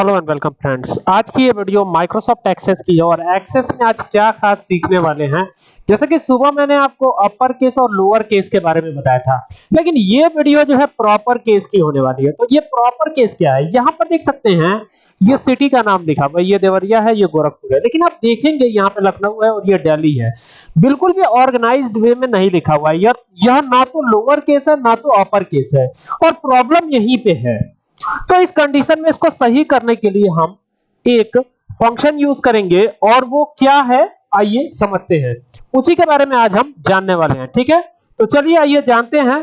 Hello and welcome friends. आज की ये वीडियो माइक्रोसॉफ्ट एक्सेस की है और एक्सेस में आज क्या खास सीखने वाले हैं? जैसे कि सुबह मैंने आपको अपर केस और लोअर केस के बारे में बताया था। लेकिन ये वीडियो जो है प्रॉपर केस की होने वाली है। तो ये प्रॉपर केस क्या है? यहाँ पर देख सकते हैं, ये सिटी का नाम लिखा हुआ ये देवरिया है, ये गोरखपुर है। लेकिन आप देखेंगे यहाँ पे लखनऊ है और ये दिल्ली है। बिल्कुल भी ऑर्गेनाइज्ड वे में नहीं लिखा हुआ है। यह ना तो लोअर केस है, ना तो अपर केस है। और प्रॉब्लम यहीं पे है। तो इस कंडीशन में इसको सही करने के लिए हम एक फ़ंक्शन यूज़ करेंगे और वो क्या है? आइए समझते हैं। उसी के बारे में आज हम जानने वाले हैं, ठीक है? तो चलिए आइए जानते हैं।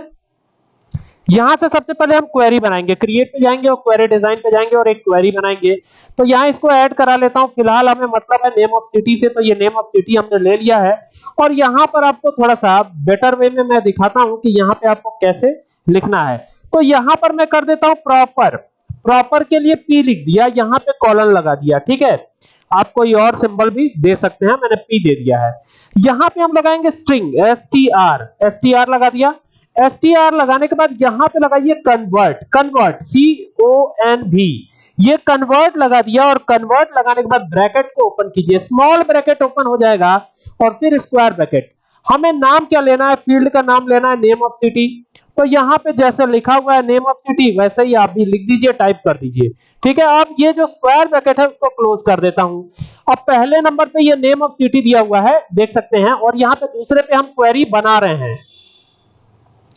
यहाँ से सबसे पहले हम क्वेरी बनाएँगे। क्रिएट पे जाएँगे और क्वेरी डिज़ाइन पे जाएँगे और एक क्वेरी बनाएँगे। तो यहाँ इसको ऐड करा लेता हूँ। फ़िलहाल हमें मतलब है नेम ऑफ़ सिटी से तो ये नेम ऑफ़ सिटी हमने ले लिया है। और यहाँ पर आपको थोड़ा सा बेटर वे में मैं दिखाता हूँ कि यहाँ पे आपको कैसे लिखना है। तो यहाँ पर मैं कर देता हूँ प्रॉपर प्रॉपर के लिए पी लिख दिया, यहाँ पे कॉलन लगा दिया, ठीक है? आप कोई और सिंबल भी दे सकते हैं, मैंने पी दे दिया है। यहाँ पे हम लगाएँगे string S T R S T R लगा दिया। एस टी आर लगाने के बाद यहाँ पे लगाइए convert convert C O N भी ये कन्वर्ट लगा दिया और कन्वर्ट लगाने के बाद ब्रैकेट को ओपन कीजिए। स्मॉल ब्रैकेट ओपन हो जाएगा और फिर स्क्वायर ब्रैकेट हमें नाम क्या लेना है? फ़ील्ड का नाम लेना है नेम ऑफ़ सिटी तो यहाँ पे जैसे लिखा हुआ है नेम ऑफ़ सिटी वैसे ही आप भी लिख दीजिए टाइप कर दीजिए। ठीक है? अब ये जो स्क्वायर ब्रैकेट है, उसको क्लोज कर देता हूँ। अब पहले नंबर पे ये नेम ऑफ़ सिटी दिया हुआ है, देख सकते हैं, और यहाँ पे दूसरे पे हम क्वेरी बना रहे हैं।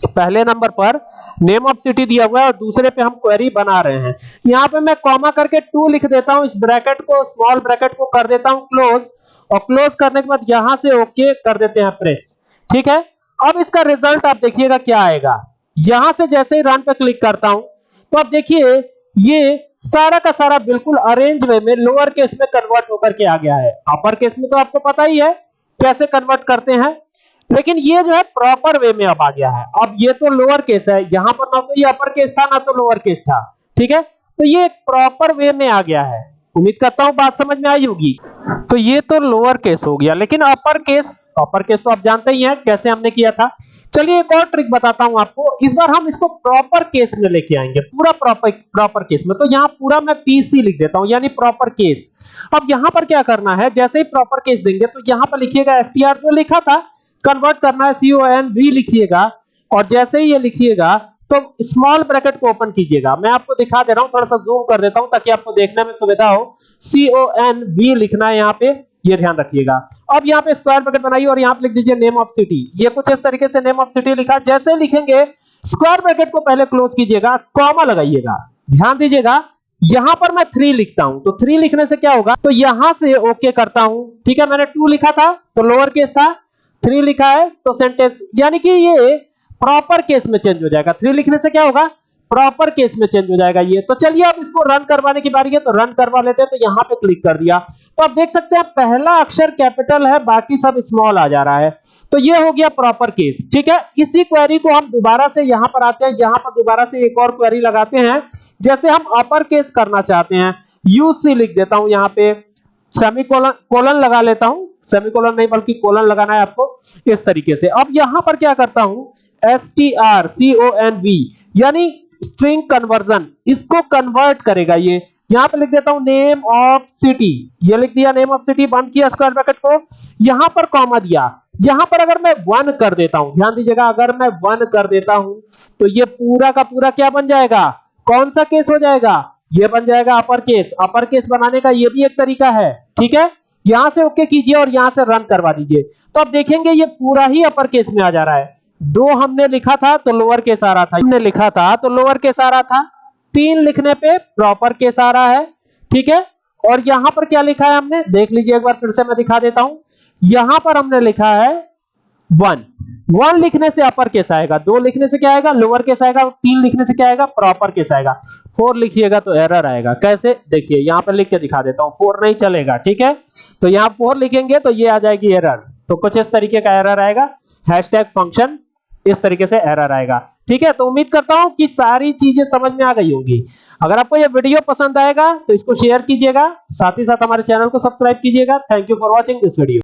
पहले नंबर पर नेम ऑफ़ सिटी दिया हुआ है, और दूसरे पे हम क्वेरी बना रहे हैं। यहाँ पे मैं कॉमा करके टू लिख देता हूँ, इस ब्रैकेट को स्मॉल ब्रैकेट को कर देता हूँ क्लोज और क्लोज करने के बाद यहाँ से ओके कर देते हैं प्रेस ठीक है? अब इसका रिज़ल्ट आप देखिएगा क्या आएगा। यहाँ से जैसे ही रन पे क्लिक करता हूँ तो आप देखिए, ये सारा का सारा बिल्कुल अरेंज वे में लोअर केस में कन्वर्ट होकर के आ गया है। अपर केस में तो आपको पता ही है कैसे कन्वर्ट करते हैं। लेकिन ये जो है प्रॉपर वे में अब आ गया है। अब ये तो लोअर केस है। यहाँ पर ना तो ये अपर केस था, ना तो लोअर केस था। ठीक है? तो ये प्रॉपर वे में आ गया है। उम्मीद करता हूँ बात समझ में आई होगी। तो ये तो लोअर केस हो गया, लेकिन अपर केस अपर केस तो आप जानते ही हैं कैसे हमने किया था। चलिए एक और ट्रिक बताता हूँ आपको। इस बार हम इसको प्रॉपर केस में लेके आएँगे, पूरा प्रॉपर प्रॉपर केस में। तो यहाँ पूरा मैं पीसी लिख देता हूँ, यानी प्रॉपर केस अब यहाँ पर क्या करना है, जैसे ही प्रॉपर केस देंगे तो यहाँ पर लिखिएगा एसटीआर जो लिखा था कन्वर्ट करना है सी ओ एन वी लिखिएगा, और जैसे ही ये लिखिएगा तो स्मॉल ब्रैकेट को ओपन कीजिएगा। मैं आपको दिखा दे रहा हूँ, थोड़ा सा जूम कर देता हूँ ताकि आपको देखने में सुविधा हो। सी ओ एन वी लिखना है यहाँ पे, ये ध्यान रखिएगा। अब यहाँ पे स्क्वायर ब्रैकेट बनाइए और यहाँ पे लिख दीजिए नेम ऑफ़ सिटी ये कुछ इस तरीके से नेम ऑफ़ सिटी लिखा। जैसे लिखेंगे स्क्वायर ब्रैकेट को पहले क्लोज कीजिएगा कॉमा लगाइएगा। ध्यान दीजिएगा, यहाँ पर मैं थ्री लिखता हूँ। तो थ्री लिखने से क्या होगा? तो यहाँ से ओके करता हूँ। ठीक है, मैंने टू लिखा था तो लोअर केस था। थ्री लिखा है तो सेंटेंस यानी कि ये प्रॉपर केस में चेंज हो जाएगा। थ्री लिखने से क्या होगा? प्रॉपर केस में चेंज हो जाएगा ये। तो चलिए, अब इसको रन करवाने की बारी है तो रन करवा लेते हैं तो यहाँ पे क्लिक कर दिया। तो आप देख सकते हैं, पहला अक्षर कैपिटल है, बाकी सब स्मॉल आ जा रहा है। तो ये हो गया प्रॉपर केस ठीक है? इसी क्वेरी को हम दोबारा से यहाँ पर आते हैं, यहाँ पर दोबारा से एक और क्वेरी लगाते हैं। जैसे हम अपर केस करना चाहते हैं यूसी लिख देता हूँ यहाँ पे। सेमीकोलन कोलन कोलन लगा लेता हूँ। सेमी कोलन नहीं, बल्कि कोलन लगाना है आपको, इस तरीके से। अब यहाँ पर क्या करता हूँ S T R C O N V यानी स्ट्रिंग कन्वर्जन इसको कन्वर्ट करेगा ये। यहाँ पे लिख देता हूँ नेम ऑफ़ सिटी ये लिख दिया नेम ऑफ़ सिटी बंद किया स्क्वायर ब्रैकेट को। यहाँ पर कॉमा दिया। यहाँ पर अगर मैं वन कर देता हूँ, ध्यान दीजिएगा, अगर मैं वन कर देता हूँ तो ये पूरा का पूरा क्या बन जाएगा? कौन सा केस हो जाएगा? ये बन जाएगा अपर केस अपर केस बनाने का ये भी एक तरीका है, ठीक है? यहाँ से ओके कीजिए और यहाँ से रन करवा दीजिए। तो अब देखेंगे ये पूरा ही अपर केस में आ जा रहा है। दो हमने लिखा था तो लोअर केस आ रहा था। हमने लिखा था तो लोअर केस आ रहा था। तीन लिखने पे प्रॉपर केस आ रहा है। ठीक है? और यहाँ पर क्या लिखा है हमने? देख लीजिए एक बार फिर से मैं दिखा देता हूँ। यहाँ पर हमने लिखा है वन। वन लिखने से अपर केस आएगा? दो लिखने से क्या आएगा? लोअर केस आएगा? तीन लिखने से क्या आएगा? प्रॉपर केस आएगा? फोर लिखिएगा तो एरर आएगा। कैसे? देखिए, यहाँ पर लिख के दिखा देता हूँ। फोर नहीं चलेगा। ठीक है? तो यहाँ फोर लिखेंगे तो ये आ जाएगी एरर। तो कुछ इस तरीके का एरर आएगा। हैशटैग फ़ंक्शन इस तरीके से एरर आएगा। ठीक है तो उम्मीद करता हूँ कि सारी चीज़ें समझ में आ गई होंगी। अगर आपको यह वीडियो पसंद आएगा तो इसको शेयर कीजिएगा, साथ ही साथ हमारे चैनल को सब्सक्राइब कीजिएगा। Thank you for watching this video